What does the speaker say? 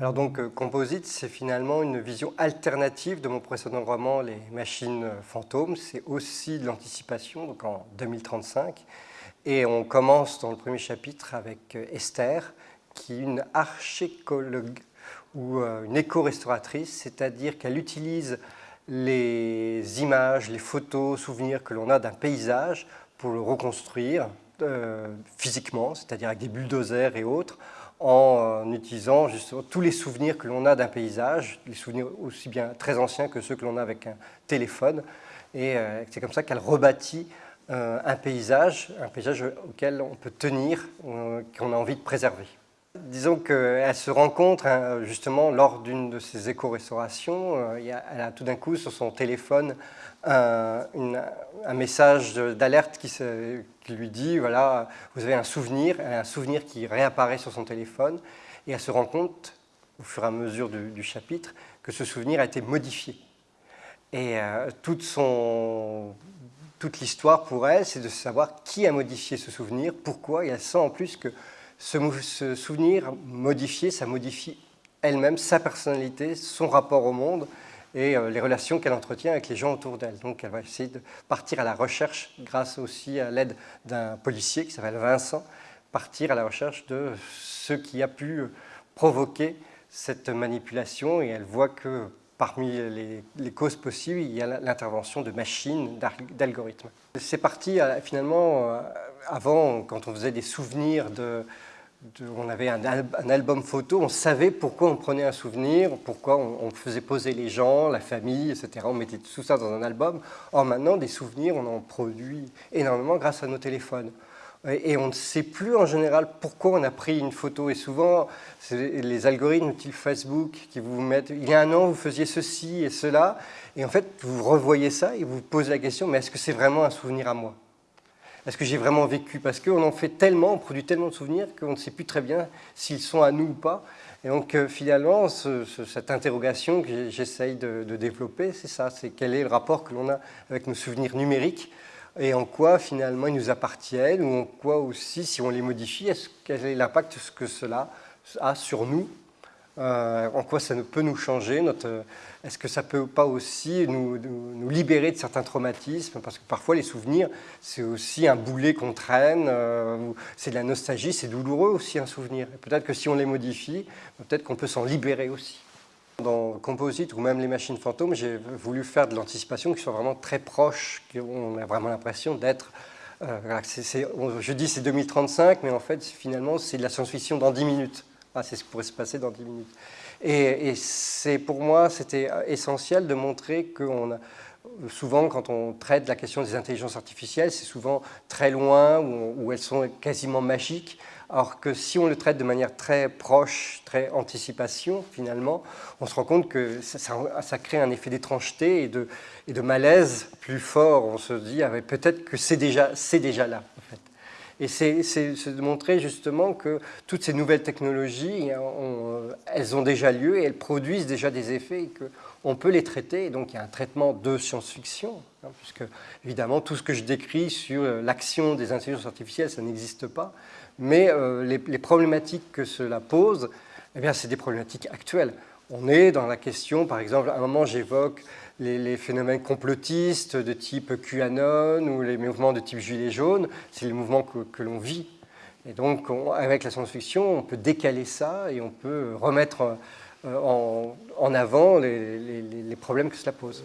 Alors donc euh, Composite, c'est finalement une vision alternative de mon précédent roman Les machines fantômes. C'est aussi de l'anticipation, donc en 2035. Et on commence dans le premier chapitre avec euh, Esther, qui est une archécologue ou euh, une éco-restauratrice, c'est-à-dire qu'elle utilise les images, les photos, souvenirs que l'on a d'un paysage pour le reconstruire physiquement, c'est-à-dire avec des bulldozers et autres, en utilisant justement tous les souvenirs que l'on a d'un paysage, les souvenirs aussi bien très anciens que ceux que l'on a avec un téléphone. Et euh, c'est comme ça qu'elle rebâtit euh, un paysage, un paysage auquel on peut tenir, euh, qu'on a envie de préserver. Disons qu'elle se rencontre hein, justement lors d'une de ces éco-restaurations. elle a tout d'un coup sur son téléphone un, message d'alerte qui, lui dit voilà, vous avez un souvenir, un souvenir qui réapparaît sur son téléphone, et elle se rend compte, au fur et à mesure du, chapitre, que ce souvenir a été modifié. Et euh, toute, toute l'histoire pour elle, c'est de savoir qui a modifié ce souvenir, pourquoi, et elle sent en plus que ce, souvenir modifié, ça modifie elle-même, sa personnalité, son rapport au monde et euh, les relations qu'elle entretient avec les gens autour d'elle. Donc elle va essayer de partir à la recherche, grâce aussi à l'aide d'un policier qui s'appelle Vincent, partir à la recherche de ce qui a pu provoquer cette manipulation et elle voit que parmi les, causes possibles, il y a l'intervention de machines, d'algorithmes. C'est parti euh, finalement, euh, avant, quand on faisait des souvenirs de, on avait un, album photo, on savait pourquoi on prenait un souvenir, pourquoi on, faisait poser les gens, la famille, etc. On mettait tout ça dans un album. Or maintenant, des souvenirs, on en produit énormément grâce à nos téléphones. Et, on ne sait plus en général pourquoi on a pris une photo. Et souvent, les algorithmes type Facebook qui vous mettent, il y a un an, vous faisiez ceci et cela. Et en fait, vous revoyez ça et vous vous posez la question, mais est-ce que c'est vraiment un souvenir à moi? Est-ce que j'ai vraiment vécu Parce qu'on en fait tellement, on produit tellement de souvenirs qu'on ne sait plus très bien s'ils sont à nous ou pas. Et donc euh, finalement, cette interrogation que j'essaye de, développer, c'est ça, c'est quel est le rapport que l'on a avec nos souvenirs numériques et en quoi finalement ils nous appartiennent ou en quoi aussi, si on les modifie, quel est l'impact que cela a sur nous en quoi ça peut nous changer Est-ce que ça peut pas aussi nous, libérer de certains traumatismes? Parce que parfois les souvenirs, c'est aussi un boulet qu'on traîne, euh, c'est de la nostalgie, c'est douloureux aussi un souvenir. Peut-être que si on les modifie, peut-être qu'on peut, s'en libérer aussi. Dans Composite ou même les machines fantômes, j'ai voulu faire de l'anticipation qui soit vraiment très proche, qu'on a vraiment l'impression d'être euh, je dis c'est 2035, mais en fait, finalement, c'est de la science-fiction dans 10 minutes. Ah, c'est ce qui pourrait se passer dans 10 minutes. Et, c'est pour moi, c'était essentiel de montrer qu'on a souvent, quand on traite la question des intelligences artificielles, c'est souvent très loin, où, elles sont quasiment magiques, alors que si on le traite de manière très proche, très anticipation, finalement, on se rend compte que ça, crée un effet d'étrangeté et de, malaise plus fort. On se dit, ah, peut-être que c'est déjà, là. Et c'est de montrer justement que toutes ces nouvelles technologies, euh, elles ont déjà lieu et elles produisent déjà des effets et qu'on peut les traiter. Donc il y a un traitement de science-fiction, hein, puisque évidemment tout ce que je décris sur euh, l'action des intelligences artificielles, ça n'existe pas. Mais euh, les, les, problématiques que cela pose, eh c'est des problématiques actuelles. On est dans la question, par exemple, à un moment j'évoque les, phénomènes complotistes de type QAnon ou les mouvements de type Gilets jaunes, c'est les mouvements que, l'on vit. Et donc, avec la science-fiction, on peut décaler ça et on peut remettre euh, en, avant les problèmes que cela pose.